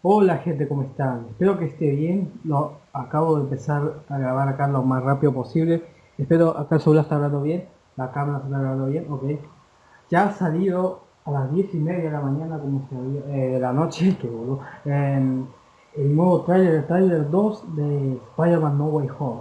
Hola gente, ¿cómo están? Espero que esté bien. Lo acabo de empezar a grabar acá lo más rápido posible. Espero acá el celular está hablando bien, la cámara está hablando bien, ok. Ya ha salido a las 10 y media de la mañana, como se había, eh, de la noche, que boludo, el nuevo trailer, el trailer 2 de Spider-Man No Way Home.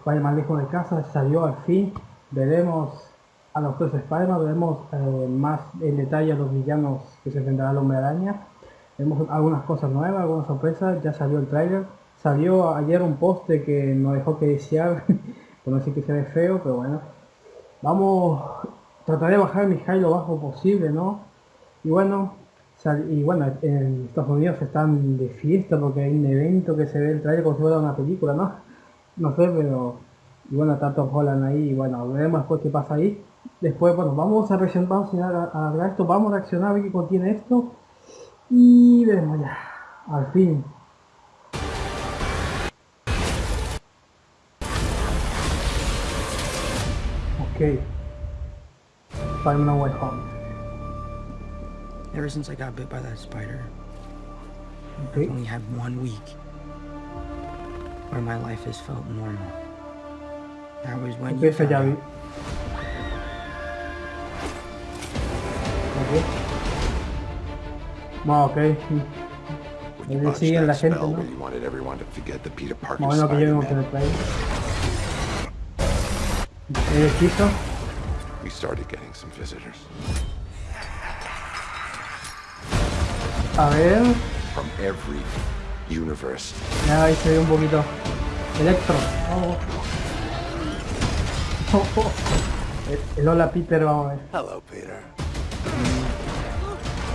Spider-Man lejos de casa salió al fin. Veremos a los tres Spider-Man, veremos eh, más en detalle a los villanos que se enfrentará al Hombre Araña Vemos algunas cosas nuevas, algunas sorpresas, ya salió el trailer. Salió ayer un poste que nos dejó que desear, por no decir que se ve feo, pero bueno. Vamos, trataré de bajar mi high lo bajo posible, ¿no? Y bueno, y bueno, en Estados Unidos están de fiesta porque hay un evento que se ve el trailer como si fuera una película, ¿no? No sé, pero... Y bueno, está Tom ahí, y bueno, veremos después qué pasa ahí. Después, bueno, vamos a reaccionar, vamos a, a, esto, vamos a reaccionar a ver qué contiene esto. Y veremos ya. Al fin. Ok. Spider-Man Way Home. Ever since I got bit by that spider, Okay. I've only had one week where my life has felt normal. That was when you Empieza found vi- out. Ok. Botched siguen la gente, ¿no? bueno que llevemos en el play. El hechizo. we started getting some visitors. A ver. From every universe. Ya ahí se ve un poquito. Electro. Oh. Oh, oh. El, el hola Peter, vamos a ver. Hello, Peter.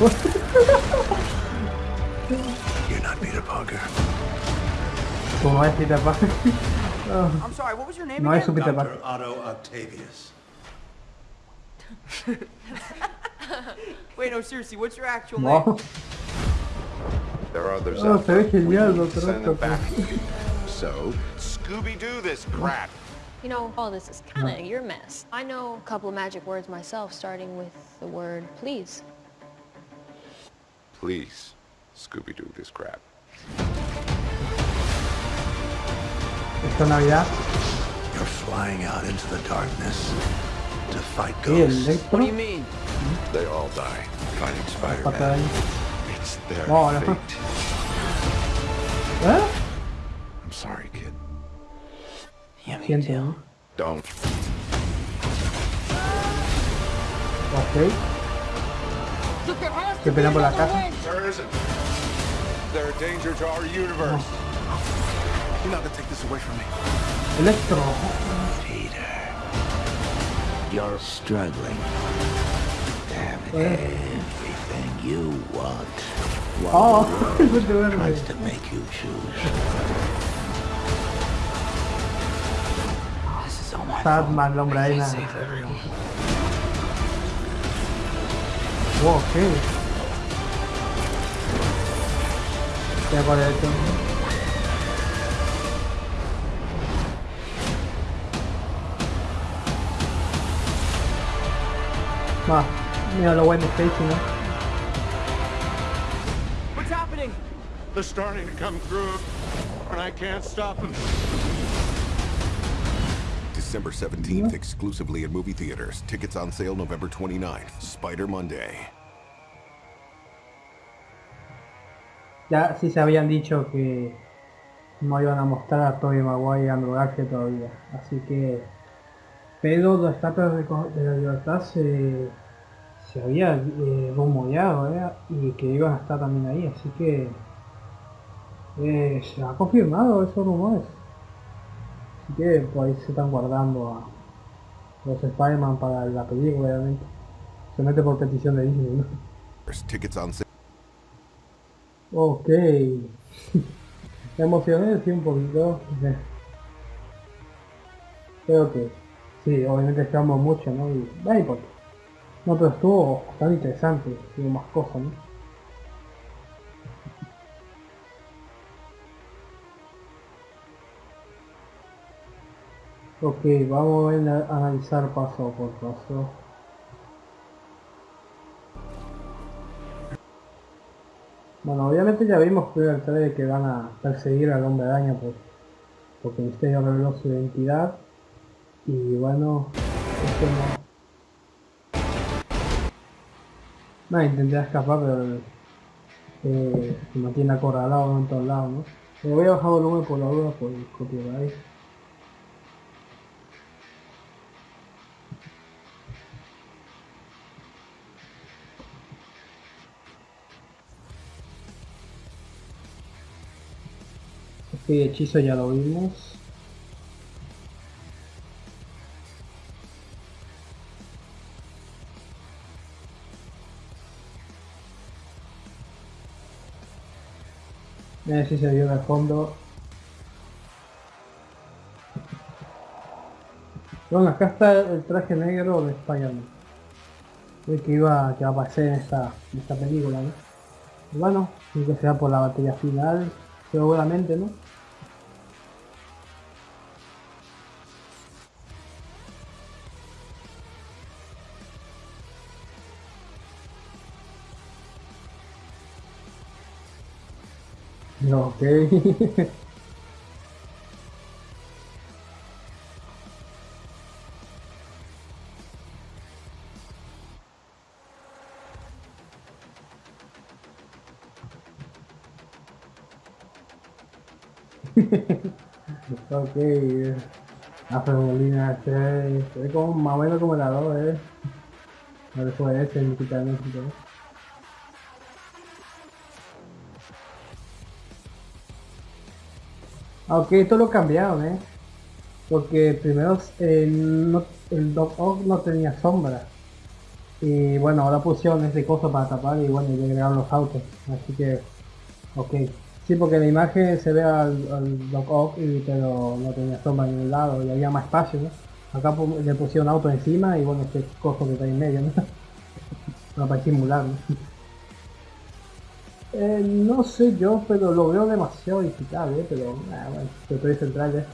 You're not Peter Parker. Como es Peter Parker. I'm sorry, what was your name No es su Peter Parker. Dr. Otto Octavius. Wait, no, seriously, what's your actual No. There are others Oh, out se ve there. We genial, need to Dr. send them back. So, Scooby-Doo this crap. You know, all this is kind of your mess. I know a couple of magic words myself, starting with the word please. Please, Scooby-Doo this crap. Esta Navidad. You're flying out into the darkness to fight ghosts. What do you mean? They all die fighting Pata Spider-Man. It's their No, no. fate. ¿Eh? I'm sorry, kid. Yeah, me Siento, too. Don't. Ok. Que pelean la casa. Electro. Peter, you're struggling. Damn everything you want. While oh, the world tries to make you choose. This is all my fault. Okay. Everyone. Ok. Ya por esto. Va, mira lo bueno Stacy, ¿no? What's happening? They're starting to come through, and I can't stop them. December 17th, exclusively in movie theaters. Tickets on sale November 29th. Spider Monday. Ya sí se habían dicho que no iban a mostrar a Tobey Maguire y Andrew Garfield todavía. Así que... Pero los estatuas de, la libertad se, se había eh, rumoreado, ¿eh? Y que iban a estar también ahí. Así que... eh, se ha confirmado esos rumores. Así que por ahí se están guardando a los Spider-Man para la película, obviamente. Se mete por petición de Disney, ¿no? Ok. Emocioné, sí, un poquito. Creo que sí, obviamente esperamos mucho, ¿no? Y. No, pero estuvo bastante interesante. Hubo más cosas, ¿no? Ok, vamos a analizar paso por paso. Bueno, obviamente ya vimos en el trailer que van a perseguir al hombre araña pues, porque Misterio reveló su identidad y bueno, esto no... No, intenté escapar pero eh, se mantiene acorralado en todos lados, ¿no? Me voy a bajar volumen por la duda por el copyright. Este hechizo ya lo vimos. A ver si se vio de fondo. Bueno, acá está el traje negro de Spider-Man. El que iba que va a aparecer en esta, en esta película, ¿no? Y bueno, creo que sea por la batería final, seguramente, ¿no? No, ok. ok, la Fermolina es, es como más o menos como la 2, eh. Le fue ese, ni quitar Aunque esto lo cambiaron, ¿eh? Porque primero el Dog no tenía sombra. Y bueno, ahora pusieron ese coso para tapar y bueno, y agregaron los autos. Así que, ok. Sí, porque la imagen se ve al, al Ock, y, pero no tenía sombra en un lado y había más espacio, ¿no? Acá le pusieron auto encima y bueno, este coso que está en medio, no para simular, ¿no? Eh, no sé yo, pero lo veo demasiado digital, ¿eh? Pero, ah, bueno, estoy central, ¿eh?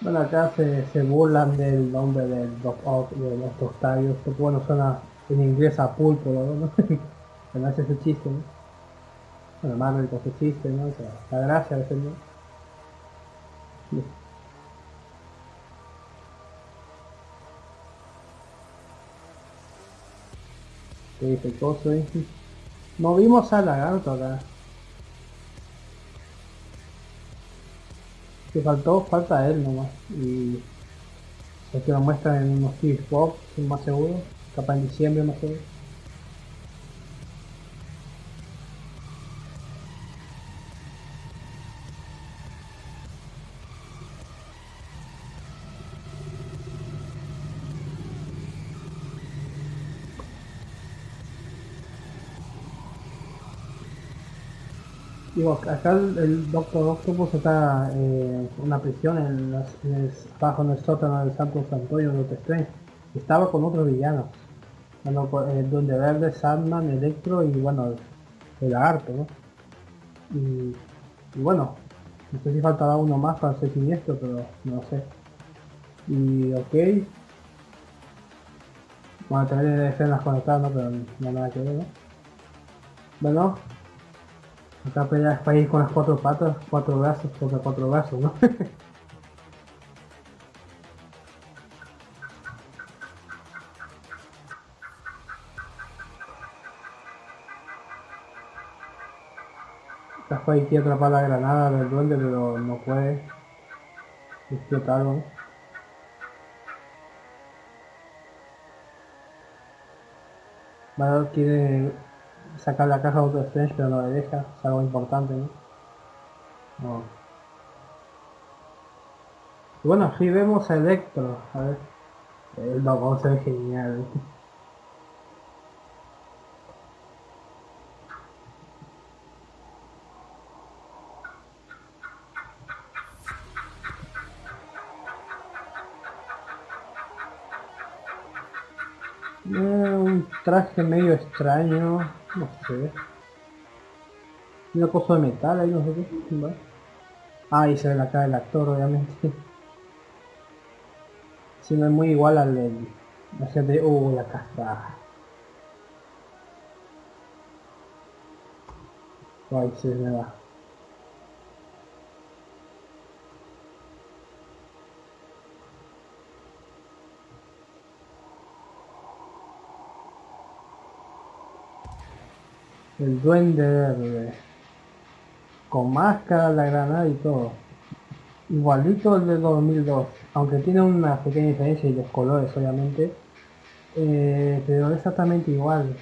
Bueno, acá se, se burlan del nombre del Ock, de los tostarios, que bueno, suena en inglés a pulpo, ¿no? Pero hace ese chiste, ¿no? Bueno, Marvel con ese chiste, ¿no? La gracia de ¿no? Sí. ¿Qué dice el coso, eh? Movimos al lagarto acá. Que faltó, falta él nomás. Y es que lo muestran en unos Steve Pop, más seguro. Capaz en diciembre más seguro. Digo, acá el, el Doctor Octopus está en una prisión en, las, en el, bajo en el sótano del Santo Santuario de Strange. Estaba con otros villanos. Bueno, eh, donde Verde, Sandman, Electro y bueno, el lagarto, ¿no? Y, y, bueno, no sé si faltará uno más para ser siniestro, pero no sé. Y ok. Bueno, tener escenas conectadas, ¿no? Pero no nada que ver, ¿no? Bueno, Acá peleas para ir con las cuatro patas, cuatro brazos, contra cuatro brazos, ¿no? Caspa quiere atrapar la granada del duende, pero no puede. Explotarlo. ¿no? Vale, quiere sacar la caja de Auto Strange pero no le deja, es algo importante, ¿no? no. Bueno, aquí vemos a Electro, a ver. El logo se ve genial. Un traje medio extraño, no sé. Una cosa de metal ahí, no sé qué. Ah, se ve la cara del actor, obviamente. Si no es muy igual al gente... Uh, la casa. Ay, se me va. El duende verde. Con máscara, la granada y todo. Igualito el de 2002. Aunque tiene una pequeña diferencia y los colores obviamente. Eh, pero exactamente igual.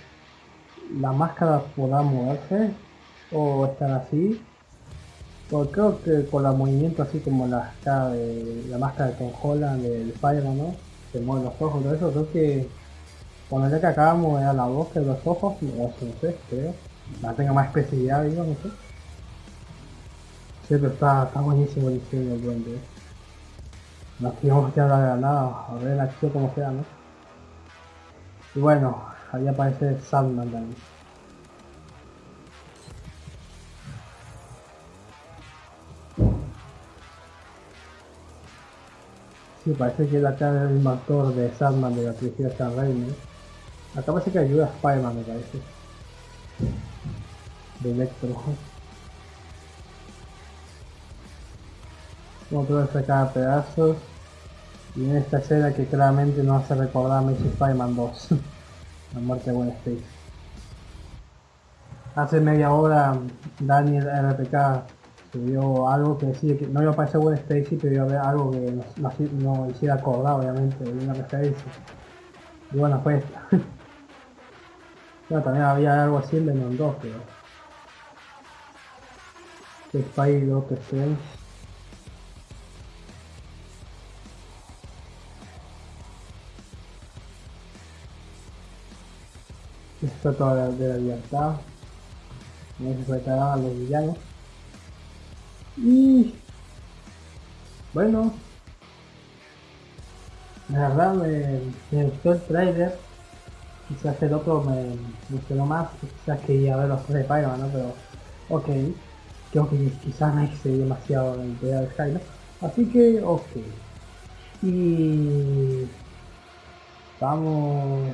La máscara podrá moverse o estar así. Porque creo que con el movimiento así como la, de, la máscara de Tom Holland, del Spider-Man, ¿no? Se mueven los ojos, todo eso, creo que cuando ya que acabamos era la boca de los ojos, no sé, creo. La tenga más especialidad, digo, no sé. Sí, pero está, está buenísimo el diseño del duende. Nos quedamos ya la granada, a ver la acción como sea, ¿no? Y bueno, ahí aparece Sandman también. Sí, parece que la cara del mismo de Sandman de la trilogía San Raimi. Acá parece que ayuda a Spider-Man, me parece. De Electro. Como puedo sacar pedazos. Y en esta escena que claramente nos hace recordar a Spider-Man 2. la muerte de Gwen Stacy. Hace media hora Daniel RPK subió algo que decía que no iba a aparecer Gwen Stacy, pero iba a haber algo que nos, no hiciera acordar obviamente de una referencia. Y bueno, fue esta. bueno, también había algo así en Venom 2, pero... Que Spidey Doctor Strange. Esto toda de la libertad. No se a los villanos. Y bueno, la verdad me, me, gustó el trailer. Quizás el otro me, gustó más. Quizás quería ver los tres de spider ¿no? Pero, ok. Creo que quizás me excedí demasiado en el de Skyler. Así que, ok. Y vamos,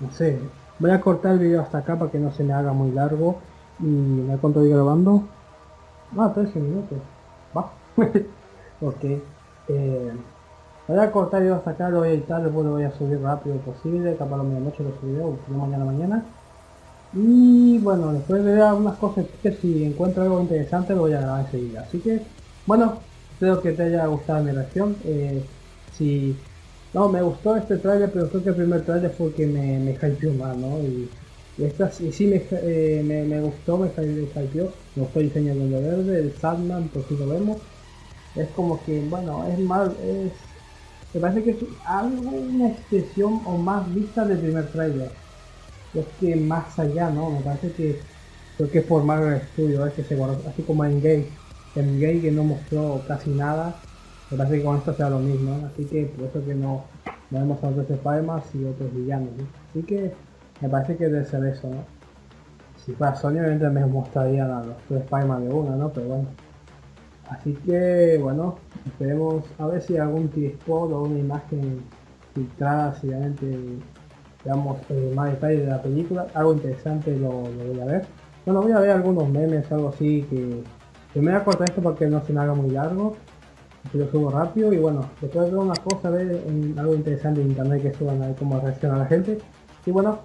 no sé, voy a cortar el video hasta acá para que no se me haga muy largo y me cuánto voy grabando Ah, 13 minutos. Va. ok. Eh, voy a cortar yo hasta acá, lo voy a editar, después lo voy a subir rápido posible, capaz la medianoche lo subiré, o mañana mañana. Y bueno, después de ver algunas cosas que si encuentro algo interesante lo voy a grabar enseguida. Así que, bueno, espero que te haya gustado mi reacción. Eh, si no, me gustó este trailer, pero creo que el primer trailer fue que me, me hypeó más, ¿no? Y, esta sí me, eh, me, me, gustó, me hypeó, me gustó el verde, el Sandman, por si lo vemos. Es como que, bueno, es más, es... Me parece que es algo, una expresión o más vista del primer trailer. Es que más allá, ¿no? Me parece que creo que es por Marvel Studio, es que se guardó, así como en Gay. En Gay que no mostró casi nada, me parece que con esto sea lo mismo, ¿no? así que por eso que no, no vemos a otros spider y otros villanos, ¿no? Así que me parece que debe ser eso, ¿no? Si fuera Sony obviamente me mostrarían a los tres Spider-Man de una, ¿no? Pero bueno. Así que, bueno, esperemos a ver si algún T-Spot o una imagen filtrada, si realmente veamos eh, más detalles de la película. Algo interesante lo, voy a ver. Bueno, voy a ver algunos memes, algo así que... que me voy a cortar esto para que no se me haga muy largo. Así lo subo rápido y bueno, después de una cosa, ver algo interesante en internet que suban a ver cómo reacciona la gente. Y bueno,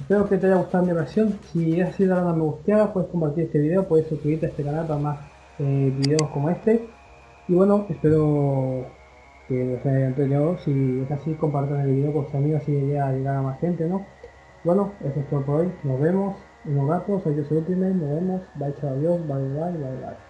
Espero que te haya gustado mi reacción. Si has sido una me gusteada, puedes compartir este video, puedes suscribirte a este canal para más eh, videos como este. Y bueno, espero que les haya entretenido. Si es así, compartan el video con sus amigos y llega a llegar a más gente, ¿no? Bueno, eso es todo por hoy. Nos vemos en un rato. Soy yo, soy Ultimate. Nos vemos. Bye, chao, adiós. Bye, bye, bye, bye.